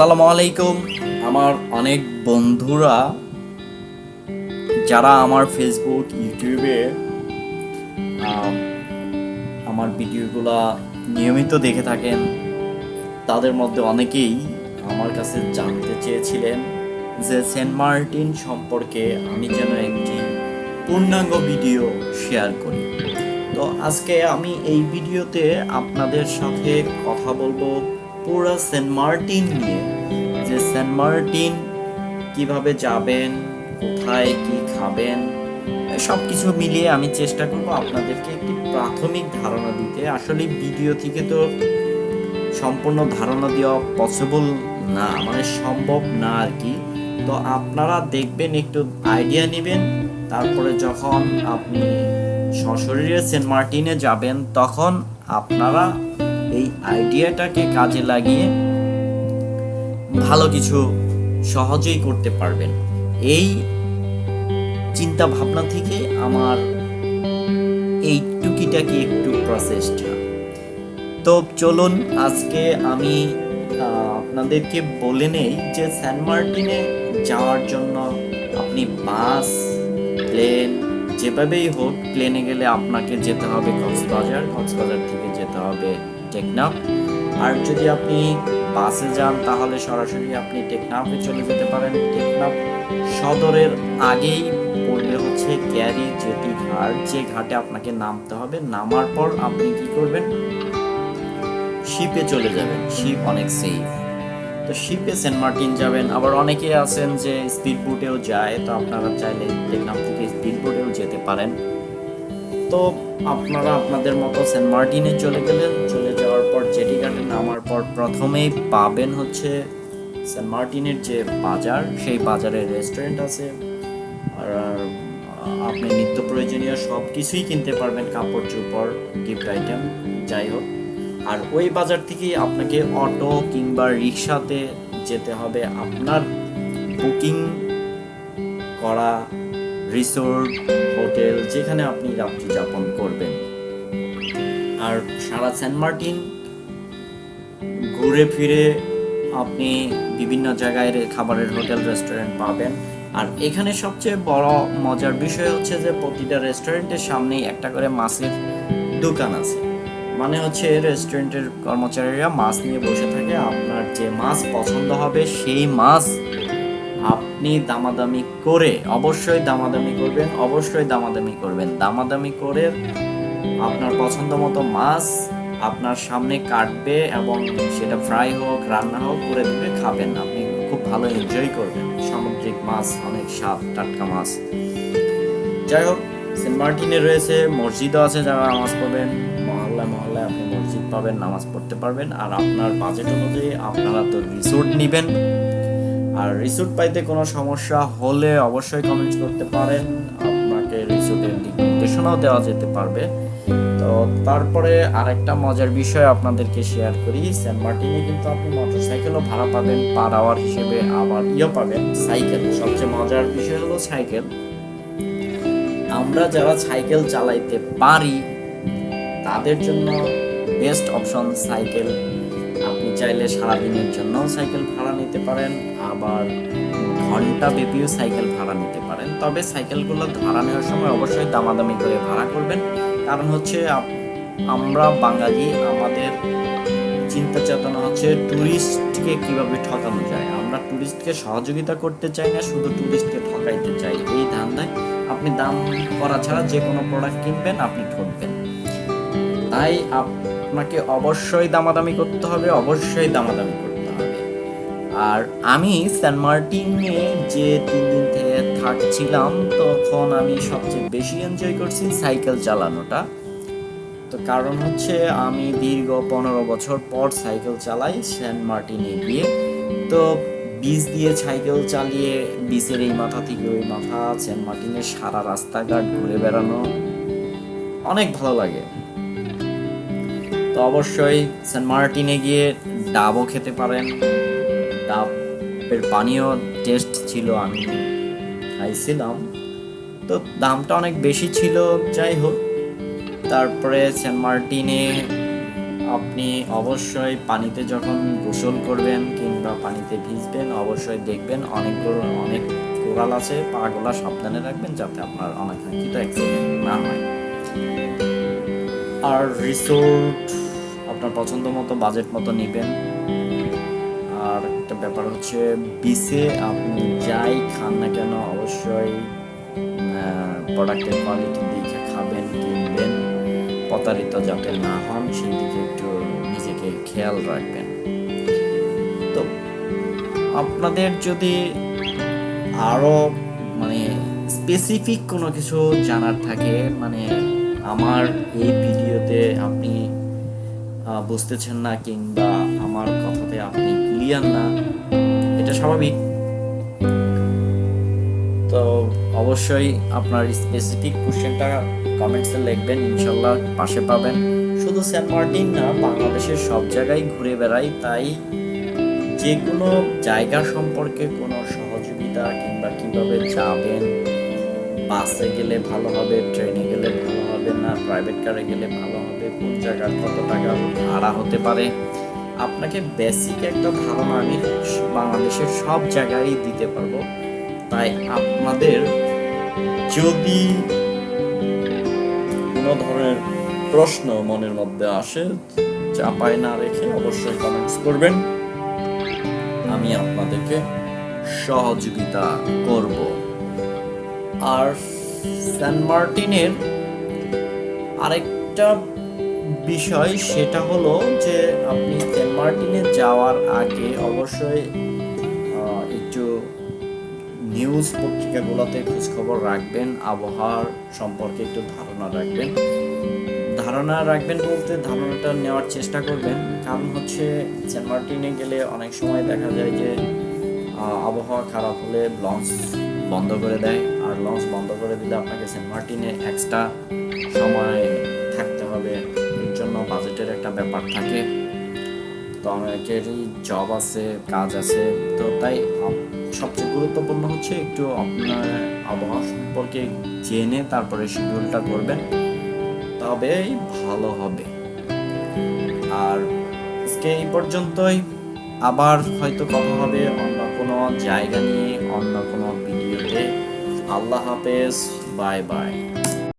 আসসালামু আলাইকুম। আমার অনেক বন্ধুরা যারা আমার ফেসবুক ইউটিউবে আমার ভিডিওগুলো নিয়মিত দেখে থাকেন, তাদের মধ্যে অনেকেই আমার কাছে জানতে চেয়েছিলেন যে সেন্ট মার্টিন সম্পর্কে আমি যেন একটি পূর্ণাঙ্গ ভিডিও শেয়ার করি। তো আজকে আমি এই ভিডিওতে আপনাদের সাথে কথা বলব পুরো সেন্ট মার্টিন নিয়ে, যে সেন্ট মার্টিন কীভাবে যাবেন, কোথায় কি খাবেন সব কিছু মিলিয়ে আমি চেষ্টা করব আপনাদেরকে একটি প্রাথমিক ধারণা দিতে। আসলে ভিডিও থেকে তো সম্পূর্ণ ধারণা দেওয়া পসিবল না মানে সম্ভব না আর কি। তো আপনারা দেখবেন, একটু আইডিয়া নেবেন, তারপরে যখন আপনি সশরীরে সেন্ট মার্টিনে যাবেন, তখন আপনারা এই আইডিয়াটাকে কাজে লাগিয়ে ভালো কিছু সহজেই করতে পারবেন। এই চিন্তা ভাবনা থেকে আমার এই টুকিটাকি একটু প্রসেসটা তো চলুন, আজকে আমি আপনাদেরকে বলে নেই যে স্যান মার্টিনে যাওয়ার জন্য আপনি বাস, প্লেন, যেভাবেই হোক, প্লেনে গেলে আপনাকে যেতে হবে কক্সবাজার কক্সবাজার থেকে যেতে হবে টেকনাফ আর যদি আপনি বাসে যান, তাহলে সরাসরি আপনি টেকনাফে চলে যেতে পারেন। টেকনাফ সদরের আগেই পড়বে হচ্ছে ক্যারি জেটি ঘাট, যে ঘাটে আপনাকে নামতে হবে। নামার পর আপনি কি করবেন? শিপে চলে যাবেন। শিপ অনেক সেফ তো শিপে সেন্ট মার্টিন যাবেন। আবার অনেকে আছেন যে স্পিড বোটেও যায়, তো আপনারা চাইলে টেকনাফ থেকে স্পিড যেতে পারেন। তো আপনারা আপনাদের মতো সেন্ট মার্টিনে চলে গেলেন, চলে পর জেটি ঘাটে নামার পর প্রথমেই পাবেন হচ্ছে সেন্ট মার্টিনের যে বাজার, সেই বাজারে রেস্টুরেন্ট আছে। আর আপনি নিত্য প্রয়োজনীয় সব কিছুই কিনতে পারবেন, কাপড়, চোপড় গিফট আইটেম যাই হোক। আর ওই বাজার থেকেই আপনাকে অটো কিংবা রিক্সাতে যেতে হবে। আপনার বুকিং করা, রিসোর্ট, হোটেল, যেখানে আপনি রাত্রি যাপন করবেন। আর সারা সেন্ট মার্টিন ঘুরে ফিরে আপনি বিভিন্ন জায়গায় খাবারের হোটেল, রেস্টুরেন্ট পাবেন। আর এখানে সবচেয়ে বড় মজার বিষয় হচ্ছে যে প্রতিটা রেস্টুরেন্টের সামনেই একটা করে মাছের দোকান আছে। মানে হচ্ছে রেস্টুরেন্টের কর্মচারীরা মাছ নিয়ে বসে থাকে। আপনার যে মাছ পছন্দ হবে সেই মাছ আপনি দামাদামি করে অবশ্যই দামাদামি করবেন, অবশ্যই দামাদামি করবেন। দামাদামি করে আপনার পছন্দ মতো মাছ আপনার সামনে কাটবে এবং সেটা ফ্রাই হোক, রান্না হোক, করে দিবে, খাবেন আপনি খুব ভালো এনজয় করবেন। সামুদ্রিক মাছ, অনেক স্বাদ, টাটকা মাছ। যাই হোক, সেন্ট মার্টিনে রয়েছে, মসজিদও আছে যারা নামাজ পড়বেন। মহল্লায় মহল্লায় আপনি মসজিদ পাবেন, নামাজ পড়তে পারবেন। আর আপনার বাজেট অনুযায়ী আপনারা তো রিসোর্ট নেবেন। আর রিসোর্ট পাইতে কোনো সমস্যা হলে অবশ্যই কমেন্ট করতে পারেন। আপনাকে রিসোর্টের নির্দেশনাও দেওয়া যেতে পারবে। তো তারপরে আরেকটা মজার বিষয় আপনাদেরকে শেয়ার করি। সেন্ট মার্টিনে কিন্তু আপনি মোটরসাইকেলও ভাড়া পাবেন, পার আওয়ার হিসেবে আবার ইয়ে পাবেন। সাইকেল, সবচেয়ে মজার বিষয় হলো সাইকেল। আমরা যারা সাইকেল চালাইতে পারি, তাদের জন্য বেস্ট অপশন সাইকেল। আপনি চাইলে সারাদিনের জন্য সাইকেল ভাড়া নিতে পারেন, আবার ঘণ্টা ব্যাপীও সাইকেল ভাড়া নিতে পারেন। তবে সাইকেলগুলো ভাড়া নেওয়ার সময় অবশ্যই দামাদামি করে ভাড়া করবেন। কারণ হচ্ছে আমরা বাঙালি, আমাদের চিন্তা চেতনা হচ্ছে ট্যুরিস্টকে কীভাবে ঠকানো যায়। আমরা ট্যুরিস্টকে সহযোগিতা করতে চাই না, শুধু ট্যুরিস্টকে ঠকাইতে চাই। এই ধান্দায় আপনি দাম করা ছাড়া যে কোনো প্রোডাক্ট কিনবেন, আপনি ঠকবেন। তাই আপনাকে অবশ্যই দামাদামি করতে হবে, অবশ্যই দামাদামি করতে আর আমি সেন্ট মার্টিনে যে তিন দিন থেকে থাকছিলাম, তখন আমি সবচেয়ে বেশি এনজয় করছি সাইকেল চালানোটা। তো কারণ হচ্ছে আমি দীর্ঘ পনেরো বছর পর সাইকেল চালাই সেন্ট মার্টিনে গিয়ে। তো বিচ দিয়ে সাইকেল চালিয়ে বিচের এই মাথা থেকে ওই মাথা সেন্ট মার্টিনের সারা রাস্তাঘাট ঘুরে বেড়ানো অনেক ভালো লাগে। তো অবশ্যই সেন্ট মার্টিনে গিয়ে ডাবও খেতে পারেন। ডাবের পানীয় টেস্ট ছিল আমি খাইছিলাম। তো দামটা অনেক বেশি ছিল, যাই হোক। তারপরে সেন্ট মার্টিনে আপনি অবশ্যই পানিতে যখন গোসল করবেন কিংবা পানিতে ভিজবেন, অবশ্যই দেখবেন অনেকগুলো, অনেক কোরাল আছে, পাগুলা সাবধানে রাখবেন যাতে আপনার অনাকাঙ্ক্ষিত অ্যাক্সিডেন্ট না হয়। আর রিসোর্ট আপনার পছন্দ মতো বাজেট মতো নেবেন। ব্যাপার হচ্ছে বিসে আপনি যাই খান না কেন, অবশ্যই প্রোডাক্টের কোয়ালিটি দেখে খাবেন, কিনবেন। প্রতারিত যাতে না হন, সেই দিকে একটু নিজেকে খেয়াল রাখবেন। তো, আপনাদের যদি আরও মানে স্পেসিফিক কোনো কিছু জানার থাকে মানে আমার এই ভিডিওতে আপনি বুঝতেছেন না কিংবা আমার কথাতে আপনি ক্লিয়ার না, এটা স্বাভাবিক। তো অবশ্যই আপনার স্পেসিফিক কোশ্চেনটা কমেন্টসে লিখবেন, ইনশাল্লাহ পাশে পাবেন। শুধু সেন্ট মার্টিন না, বাংলাদেশের সব জায়গায় ঘুরে বেড়াই, তাই যে কোনো জায়গা সম্পর্কে কোনো সহযোগিতা কিংবা কীভাবে যাবেন, বাসে গেলে ভালো হবে, ট্রেনে প্রাইভেট কারে গেলে ভালো হবে, কোন জায়গার কত টাকা ভাড়া হতে পারে। আপনাকে বেসিক একটা ধারণা আমি বাংলাদেশের সব জায়গায় দিতে পারব। তাই আপনাদের যদি কোনো ধরনের প্রশ্ন মনের মধ্যে আসে চাপায় না রেখে অবশ্যই কমেন্টস করবেন। আমি আপনাদেরকে সহযোগিতা করব। আর সেন্ট মার্টিনের আরেকটা বিষয় সেটা হলো যে আপনি সেন্ট মার্টিনে যাওয়ার আগে অবশ্যই একটু নিউজ পত্রিকাগুলোতে খোঁজখবর রাখবেন আবহাওয়ার সম্পর্কে একটু ধারণা রাখবেন। ধারণা রাখবেন বলতে ধারণাটা নেওয়ার চেষ্টা করবেন। কারণ হচ্ছে সেন্ট মার্টিনে গেলে অনেক সময় দেখা যায় যে আবহাওয়া খারাপ হলে লঞ্চ বন্ধ করে দেয়। আর লঞ্চ বন্ধ করে দিলে আপনাকে সেন্ট মার্টিনে এক্সট্রা সময় থাকতে হবে। এর জন্য বাজেটের একটা ব্যাপার থাকে। তো অনেকেরই জব আছে, কাজ আছে। তো তাই সবচেয়ে গুরুত্বপূর্ণ হচ্ছে একটু আপনার আবহাওয়া সম্পর্কে জেনে তারপরে শিডিউলটা করবেন। তবেই ভালো হবে। আর আজকে এই পর্যন্তই। আবার হয়তো কথা হবে অন্য কোনো জায়গা নিয়ে, অন্য কোনো ভিডিওতে আল্লাহ হাফেজ বাই বাই